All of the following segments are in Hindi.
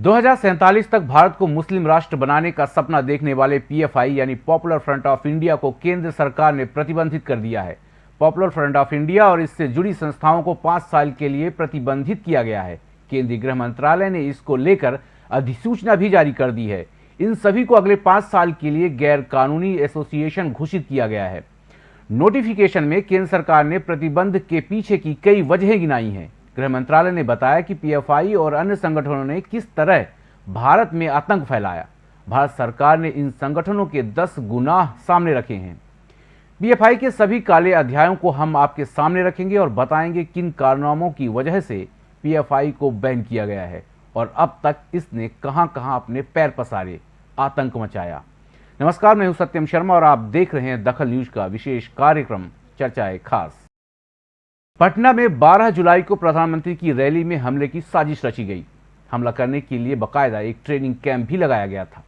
दो हज़ार सैंतालीस तक भारत को मुस्लिम राष्ट्र बनाने का सपना देखने वाले पीएफआई यानी पॉपुलर फ्रंट ऑफ़ इंडिया को केंद्र सरकार ने प्रतिबंधित कर दिया है। पॉपुलर फ्रंट ऑफ़ इंडिया और इससे जुड़ी संस्थाओं को पाँच साल के लिए प्रतिबंधित किया गया है। केंद्रीय गृह मंत्रालय ने इसको लेकर अधिसूचना भी जारी कर दी है। इन सभी को अगले पाँच साल के लिए गैर कानूनी एसोसिएशन घोषित किया गया है। नोटिफिकेशन में केंद्र सरकार ने प्रतिबंध के पीछे की कई वजहें गिनाई हैं। गृह मंत्रालय ने बताया कि पीएफआई और अन्य संगठनों ने किस तरह भारत में आतंक फैलाया। भारत सरकार ने इन संगठनों के 10 गुनाह सामने रखे हैं। पीएफआई के सभी काले अध्यायों को हम आपके सामने रखेंगे और बताएँगे किन कारनामों की वजह से पीएफआई को बैन किया गया है और अब तक इसने कहाँ कहाँ अपने पैर पसारे, आतंक मचाया। नमस्कार, मैं हूँ सत्यम शर्मा और आप देख रहे हैं दखल न्यूज़ का विशेष कार्यक्रम, चर्चाएँ खास। पटना में 12 जुलाई को प्रधानमंत्री की रैली में हमले की साजिश रची गई। हमला करने के लिए बकायदा एक ट्रेनिंग कैंप भी लगाया गया था।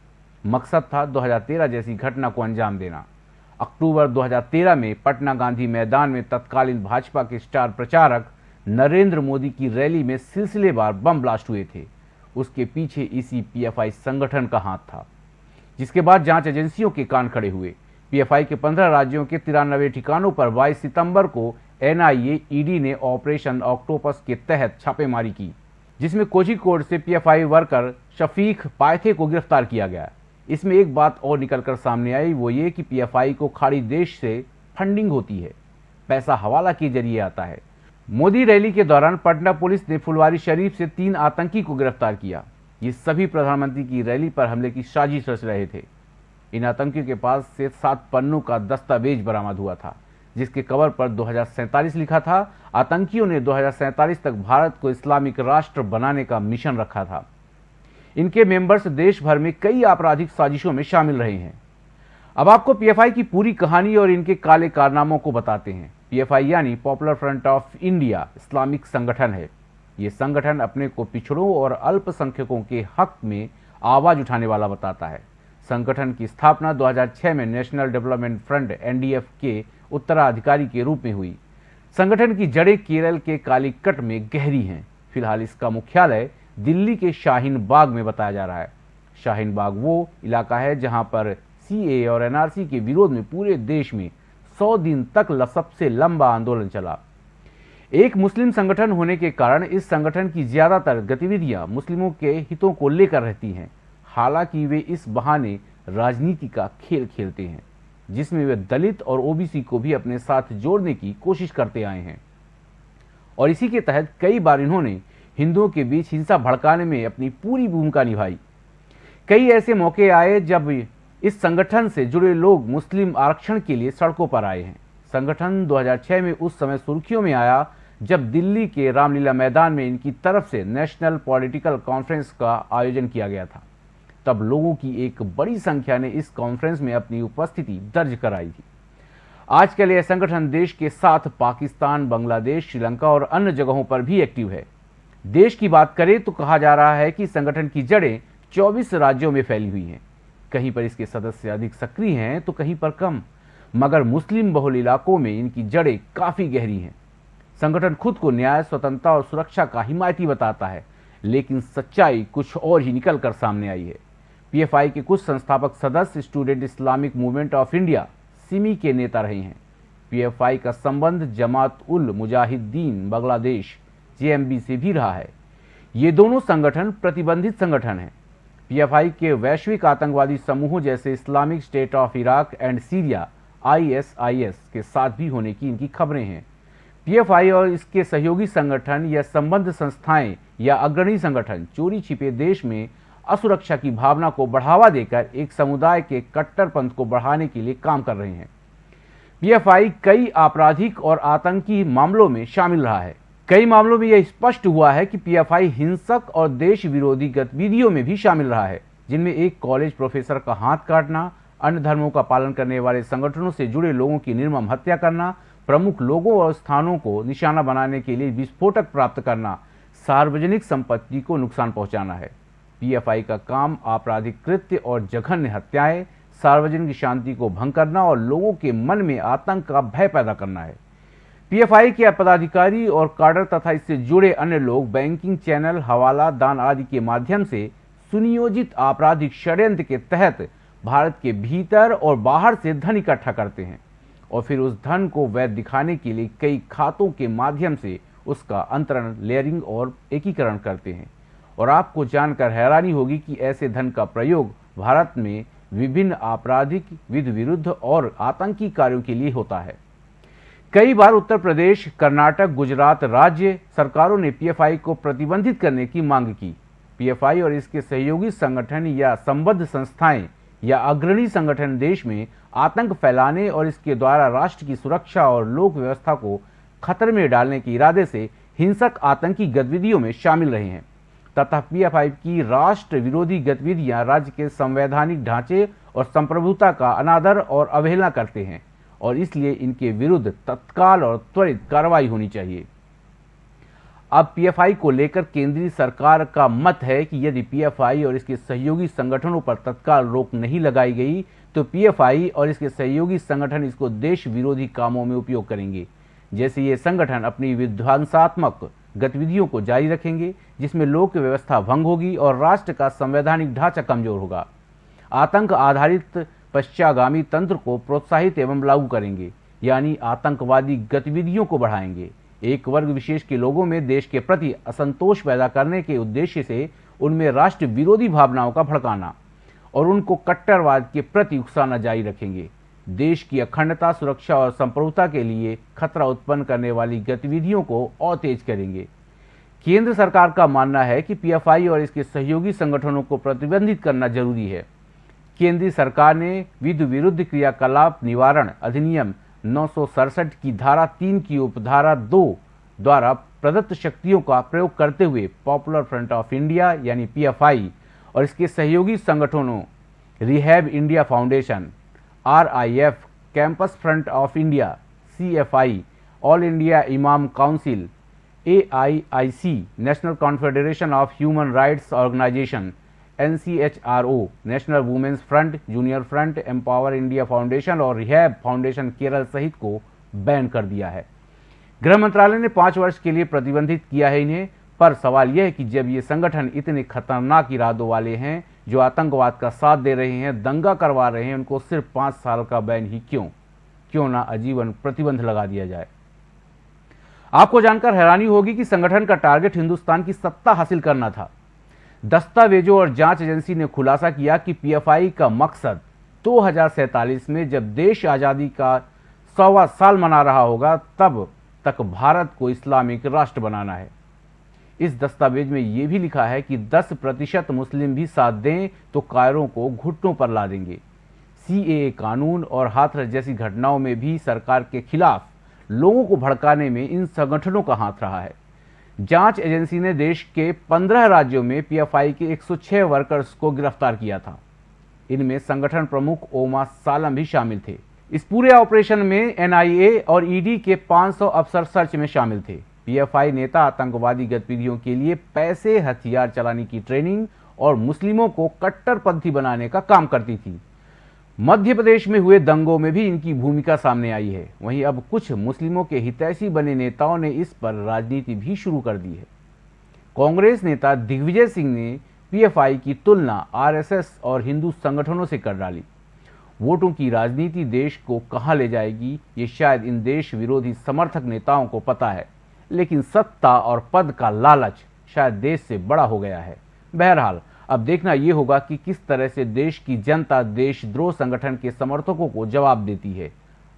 मकसद था 2013 जैसी घटना को अंजाम देना। अक्टूबर 2013 में पटना गांधी मैदान में तत्कालीन भाजपा के स्टार प्रचारक नरेंद्र मोदी की रैली में सिलसिलेवार बम ब्लास्ट हुए थे। उसके पीछे इसी पीएफआई संगठन का हाथ था, जिसके बाद जाँच एजेंसियों के कान खड़े हुए। पीएफआई के 15 राज्यों के तिरानवे ठिकानों पर 22 सितंबर को एनआईए ईडी ने ऑपरेशन ऑक्टोपस के तहत छापेमारी की, जिसमें कोझिकोड से पीएफआई वर्कर शफीक पायथे को गिरफ़्तार किया गया। इसमें एक बात और निकलकर सामने आई, वो ये कि पीएफआई को खाड़ी देश से फंडिंग होती है। पैसा हवाला के ज़रिए आता है। मोदी रैली के दौरान पटना पुलिस ने फुलवारी शरीफ से तीन आतंकी को गिरफ़्तार किया। ये सभी प्रधानमंत्री की रैली पर हमले की साजिश रच रहे थे। इन आतंकियों के पास से सात पन्नों का दस्तावेज़ बरामद हुआ था। जिसके कवर पर दो लिखा था। आतंकियों ने दो तक भारत को इस्लामिक राष्ट्र बनाने का मिशन रखा था। इनके मेंबर्स देश भर में कई आपराधिक साजिशों में शामिल रहे हैं। अब आपको पीएफआई की पूरी कहानी और इनके काले कारनामों को बताते हैं। पीएफआई यानी popular front of India Islamic संगठन है। ये संगठन अपने को पिछड़ों और अल्पसंख्यकों के हक में आवाज़ उठाने वाला बताता है। संगठन की स्थापना 2006 में नेशनल डेवलपमेंट फ्रंट एनडीएफ के उत्तराधिकारी के रूप में हुई। संगठन की जड़ें केरल के कालीकट में गहरी हैं। फ़िलहाल इसका मुख्यालय दिल्ली के शाहीन बाग में बताया जा रहा है। शाहीन बाग वो इलाका है जहाँ पर सीए और एनआरसी के विरोध में पूरे देश में 100 दिन तक सबसे लंबा आंदोलन चला। एक मुस्लिम संगठन होने के कारण इस संगठन की ज़्यादातर गतिविधियाँ मुस्लिमों के हितों को लेकर रहती हैं। हालाँकि वे इस बहाने राजनीति का खेल खेलते हैं, जिसमें वे दलित और ओबीसी को भी अपने साथ जोड़ने की कोशिश करते आए हैं। और इसी के तहत कई बार इन्होंने हिंदुओं के बीच हिंसा भड़काने में अपनी पूरी भूमिका निभाई। कई ऐसे मौके आए जब इस संगठन से जुड़े लोग मुस्लिम आरक्षण के लिए सड़कों पर आए हैं। संगठन 2006 में उस समय सुर्खियों में आया जब दिल्ली के रामलीला मैदान में इनकी तरफ़ से नेशनल पॉलिटिकल कॉन्फ्रेंस का आयोजन किया गया था। तब लोगों की एक बड़ी संख्या ने इस कॉन्फ्रेंस में अपनी उपस्थिति दर्ज कराई थी। आजकल यह संगठन देश के साथ पाकिस्तान, बांग्लादेश, श्रीलंका और अन्य जगहों पर भी एक्टिव है। देश की बात करें तो कहा जा रहा है कि संगठन की जड़ें 24 राज्यों में फैली हुई हैं। कहीं पर इसके सदस्य अधिक सक्रिय हैं तो कहीं पर कम, मगर मुस्लिम बहुल इलाकों में इनकी जड़ें काफ़ी गहरी हैं। संगठन खुद को न्याय, स्वतंत्रता और सुरक्षा का हिमायती बताता है, लेकिन सच्चाई कुछ और ही निकल कर सामने आई है। पीएफआई के कुछ संस्थापक सदस्य student Islamic movement of India, SIMI के नेता रहे हैं। पीएफआई का संबंध जमात उल मुजाहिदीन बांग्लादेश, जेएमबी से भी रहा है। ये दोनों संगठन प्रतिबंधित संगठन हैं। पीएफआई के वैश्विक आतंकवादी समूहों जैसे Islamic state of Iraq and Syria, ISIS के साथ भी होने की इनकी खबरें हैं। पीएफआई और इसके सहयोगी संगठन या संबद्ध संस्थाएँ या अग्रणी संगठन चोरी छिपे देश में असुरक्षा की भावना को बढ़ावा देकर एक समुदाय के कट्टरपंथ को बढ़ाने के लिए काम कर रहे हैं। पीएफआई कई आपराधिक और आतंकी मामलों में शामिल रहा है। कई मामलों में यह स्पष्ट हुआ है कि पीएफआई हिंसक और देश विरोधी गतिविधियों में भी शामिल रहा है, जिनमें एक कॉलेज प्रोफेसर का हाथ काटना, अन्य धर्मों का पालन करने वाले संगठनों से जुड़े लोगों की निर्मम हत्या करना, प्रमुख लोगों और स्थानों को निशाना बनाने के लिए विस्फोटक प्राप्त करना, सार्वजनिक संपत्ति को नुकसान पहुंचाना है। पीएफआई का काम, आपराधिक कृत्य और जघन्य हत्याएँ, सार्वजनिक शांति को भंग करना और लोगों के मन में आतंक का भय पैदा करना है। पीएफआई के पदाधिकारी और कार्डर तथा इससे जुड़े अन्य लोग बैंकिंग चैनल, हवाला, दान आदि के माध्यम से सुनियोजित आपराधिक षड्यंत्र के तहत भारत के भीतर और बाहर से धन इकट्ठा करते हैं और फिर उस धन को वैध दिखाने के लिए कई खातों के माध्यम से उसका अंतरण, लेयरिंग और एकीकरण करते हैं। और आपको जानकर हैरानी होगी कि ऐसे धन का प्रयोग भारत में विभिन्न आपराधिक विधि विरुद्ध और आतंकी कार्यों के लिए होता है। कई बार उत्तर प्रदेश, कर्नाटक, गुजरात राज्य सरकारों ने पीएफआई को प्रतिबंधित करने की मांग की। पीएफआई और इसके सहयोगी संगठन या संबद्ध संस्थाएँ या अग्रणी संगठन देश में आतंक फैलाने और इसके द्वारा राष्ट्र की सुरक्षा और लोक व्यवस्था को खतरे में डालने के इरादे से हिंसक आतंकी गतिविधियों में शामिल रहे हैं। तथा पीएफआई की राष्ट्र विरोधी गतिविधियाँ राज्य के संवैधानिक ढांचे और संप्रभुता का अनादर और अवहेलना करते हैं और इसलिए इनके विरुद्ध तत्काल और त्वरित कार्रवाई होनी चाहिए। अब पीएफआई को लेकर केंद्रीय सरकार का मत है कि यदि पीएफआई और इसके सहयोगी संगठनों पर तत्काल रोक नहीं लगाई गई तो पीएफआई और इसके सहयोगी संगठन इसको देश विरोधी कामों में उपयोग करेंगे। जैसे ये संगठन अपनी विध्वंसात्मक गतिविधियों को जारी रखेंगे, जिसमें लोक व्यवस्था भंग होगी और राष्ट्र का संवैधानिक ढांचा कमज़ोर होगा। आतंक आधारित पश्चागामी तंत्र को प्रोत्साहित एवं लागू करेंगे, यानी आतंकवादी गतिविधियों को बढ़ाएँगे। एक वर्ग विशेष के लोगों में देश के प्रति असंतोष पैदा करने के उद्देश्य से उनमें राष्ट्र विरोधी भावनाओं का भड़काना और उनको कट्टरवाद के प्रति उकसाना जारी रखेंगे। देश की अखंडता, सुरक्षा और संप्रभुता के लिए खतरा उत्पन्न करने वाली गतिविधियों को और तेज करेंगे। केंद्र सरकार का मानना है कि पीएफआई और इसके सहयोगी संगठनों को प्रतिबंधित करना ज़रूरी है। केंद्रीय सरकार ने विधि विरुद्ध क्रियाकलाप निवारण अधिनियम नौ सौ सड़सठ की धारा तीन की उपधारा दो द्वारा प्रदत्त शक्तियों का प्रयोग करते हुए पॉपुलर फ्रंट ऑफ़ इंडिया यानी पीएफआई और इसके सहयोगी संगठनों, rehab India foundation RIF campus front of India CFI all India imam council AIIC national confederation of human rights organisation NCHRO national women's front junior front empower India foundation और रिहैब फाउंडेशन केरल सहित को बैन कर दिया है। गृह मंत्रालय ने पाँच वर्ष के लिए प्रतिबंधित किया है इन्हें, पर सवाल यह है कि जब ये संगठन इतने खतरनाक इरादों वाले हैं जो आतंकवाद का साथ दे रहे हैं, दंगा करवा रहे हैं, उनको सिर्फ़ पाँच साल का बैन ही क्यों? क्यों ना आजीवन प्रतिबंध लगा दिया जाए? आपको जानकर हैरानी होगी कि संगठन का टारगेट हिंदुस्तान की सत्ता हासिल करना था। दस्तावेजों और जाँच एजेंसी ने खुलासा किया कि पीएफआई का मकसद दो में जब देश आज़ादी का सौवा साल मना रहा होगा, तब तक भारत को इस्लामिक राष्ट्र बनाना है। इस दस्तावेज़ में यह भी लिखा है कि 10 प्रतिशत मुस्लिम भी साथ दें तो कायरों को घुटनों पर ला देंगे। सी कानून और हाथरस जैसी घटनाओं में भी सरकार के खिलाफ लोगों को भड़काने में इन संगठनों का हाथ रहा है। जाँच एजेंसी ने देश के 15 राज्यों में पीएफआई के 106 वर्कर्स को गिरफ़्तार किया था। इनमें संगठन प्रमुख ओमा सालम भी शामिल थे। इस पूरे ऑपरेशन में एनआईए और ईडी के 500 अफसर सर्च में शामिल थे। पीएफआई नेता आतंकवादी गतिविधियों के लिए पैसे, हथियार चलाने की ट्रेनिंग और मुस्लिमों को कट्टरपंथी बनाने का काम करती थी। मध्य प्रदेश में हुए दंगों में भी इनकी भूमिका सामने आई है। वहीं अब कुछ मुस्लिमों के हितैषी बने नेताओं ने इस पर राजनीति भी शुरू कर दी है। कांग्रेस नेता दिग्विजय सिंह ने पीएफआई की तुलना आरएसएस और हिंदू संगठनों से कर डाली। वोटों की राजनीति देश को कहाँ ले जाएगी, ये शायद इन देश विरोधी समर्थक नेताओं को पता है। लेकिन सत्ता और पद का लालच शायद देश से बड़ा हो गया है। बहरहाल, अब देखना यह होगा कि किस तरह से देश की जनता देशद्रोह संगठन के समर्थकों को जवाब देती है।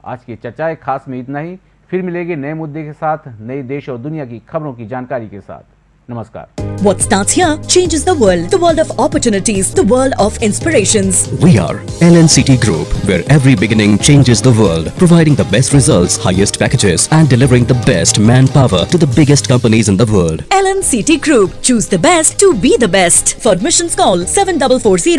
आज की चर्चाएँ खास में इतना ही। फिर मिलेंगे नए मुद्दे के साथ, नए देश और दुनिया की खबरों की जानकारी के साथ। Namaskar. What starts here changes the world. The world of opportunities. The world of inspirations. We are LNCT Group, where every beginning changes the world. Providing the best results, highest packages and delivering the best manpower to the biggest companies in the world. LNCT Group. Choose the best to be the best. For admissions call 7440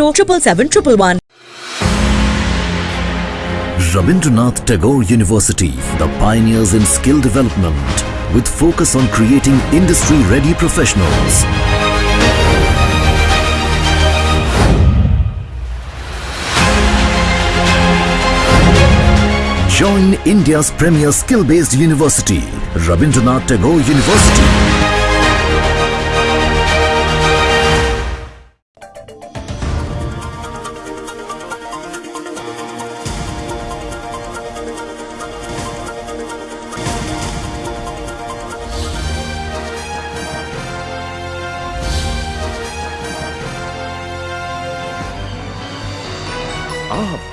Rabindranath Tagore University, the pioneers in skill development with focus on creating industry-ready professionals. Join India's premier skill-based university, Rabindranath Tagore University.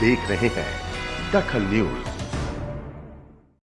देख रहे हैं दखल न्यूज़।